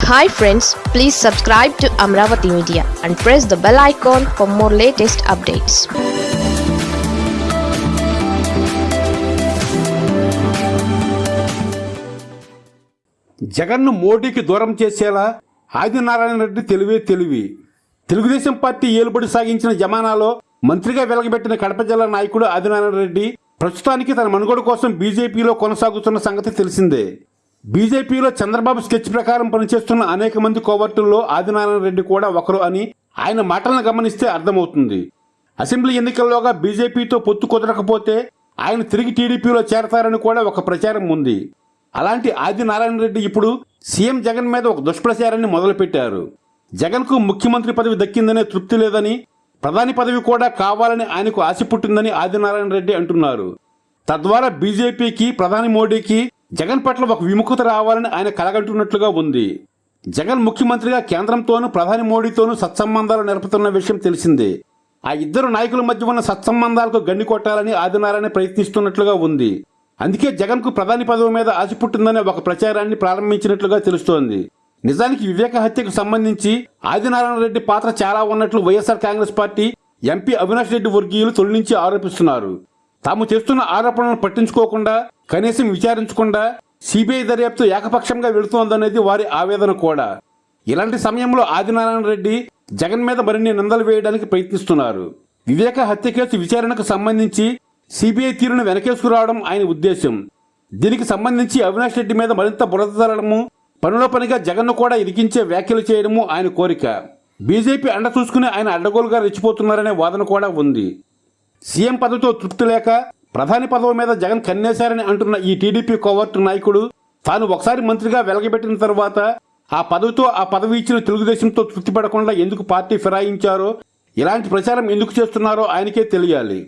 Hi friends please subscribe to Amaravati media and press the bell icon for more latest updates జగన్ను మోడీకి దూరం చేసేలా ఆదినారాయణ రెడ్డి తెలివే తెలివి. Telugu Desam party ఏలుబడి సాగించిన జమానాలో మంత్రిగా వెలగబెట్టిన కడప జిల్లా నాయకుడు ఆదినారాయణ రెడ్డి ప్రస్తుతానికి తన మనుగడ కోసం బీజేపీలో కొనసాగుతున్న సంగతి తెలిసిందే. బీజేపీలో చంద్రబాబు స్కెచ్ ప్రకారం పనిచేస్తున్న అనేక మంది కోవర్టుల్లో ఆదినారాయణ రెడ్డి కూడా ఒకరు అని ఆయన మాటలను గమనిస్తే అర్థమవుతుంది. అసెంబ్లీ ఎన్నికల్లోగా బీజేపీతో పొత్తు కుదరకపోతే ఆయన తిరిగి టీడీపీలో చేరతారని కూడా ఒక ప్రచారం ఉంది. అలాంటి ఆదినారాయణ రెడ్డి ఇప్పుడు సీఎం జగన్ మీద ఒక దుష్ప్రచారాన్ని మొదలుపెట్టారు. జగన్కు ముఖ్యమంత్రి పదవి దక్కిందనే తృప్తి లేదని ప్రధాని పదవి కూడా కావాలని ఆయనకు ఆశ పుట్టిందని ఆదినారాయణ రెడ్డి అంటున్నారు. తద్వారా బీజేపీకి ప్రధాని మోడీకి జగన్ పట్ల ఒక విముఖత రావాలని ఆయన కలగంటున్నట్లుగా ఉంది. జగన్ ముఖ్యమంత్రిగా కేంద్రంతోనూ ప్రధాని మోడీతోనూ సత్సంబంధాలు నెరపుతున్న విషయం తెలిసిందే. ఆ ఇద్దరు నాయకుల మధ్య ఉన్న సత్సంబంధాలకు గండి కొట్టాలని ఆదినారాయణ ప్రయత్నిస్తున్నట్లుగా ఉంది. అందుకే జగన్కు ప్రధాని పదవి మీద ఆశ పుట్టిందనే ఒక ప్రచారాన్ని ప్రారంభించినట్లుగా తెలుస్తోంది. నిజానికి వివేక హత్యకు సంబంధించి ఆదినారాయణ రెడ్డి పాత్ర చాలా ఉన్నట్లు YSR Congress party MP Avinash Reddy వర్గీయులు తొలి నుంచి ఆరోపిస్తున్నారు. తాము చేస్తున్న ఆరోపణలను పట్టించుకోకుండా కనీసం విచారించకుండా సిబిఐ దర్యాప్తు ఏకపక్షంగా వెళుతోందనేది వారి ఆవేదన కూడా. ఇలాంటి సమయంలో ఆదినారాయణ రెడ్డి జగన్ మీద మరిన్ని నిందలు వేయడానికి ప్రయత్నిస్తున్నారు. వివేక హత్య కేసు విచారణకు సంబంధించి సిబిఐ తీరును వెనకేసుకురావడం ఆయన ఉద్దేశం. దీనికి సంబంధించి అవినాష్ రెడ్డి మీద మరింత బురద తరడము పనిలో పనిగా జగన్ను కూడా ఇరికించే వ్యాఖ్యలు చేయడము ఆయన కోరిక. బీజేపీ అండ చూసుకుని ఆయన అడ్డగోలుగా రెచ్చిపోతున్నారనే వాదన కూడా ఉంది. సీఎం పదవితో తృప్తి లేక ప్రధాని పదవి మీద జగన్ కన్నేశారని అంటున్న ఈ టీడీపీ కోవర్టు నాయకుడు తాను ఒకసారి మంత్రిగా వెలగబెట్టిన తర్వాత ఆ పదవితో ఆ పదవి ఇచ్చిన తెలుగుదేశంతో తృప్తి పడకుండా ఎందుకు పార్టీ ఫిరాయించారో ఇలాంటి ప్రచారం ఎందుకు చేస్తున్నారో ఆయనకే తెలియాలి.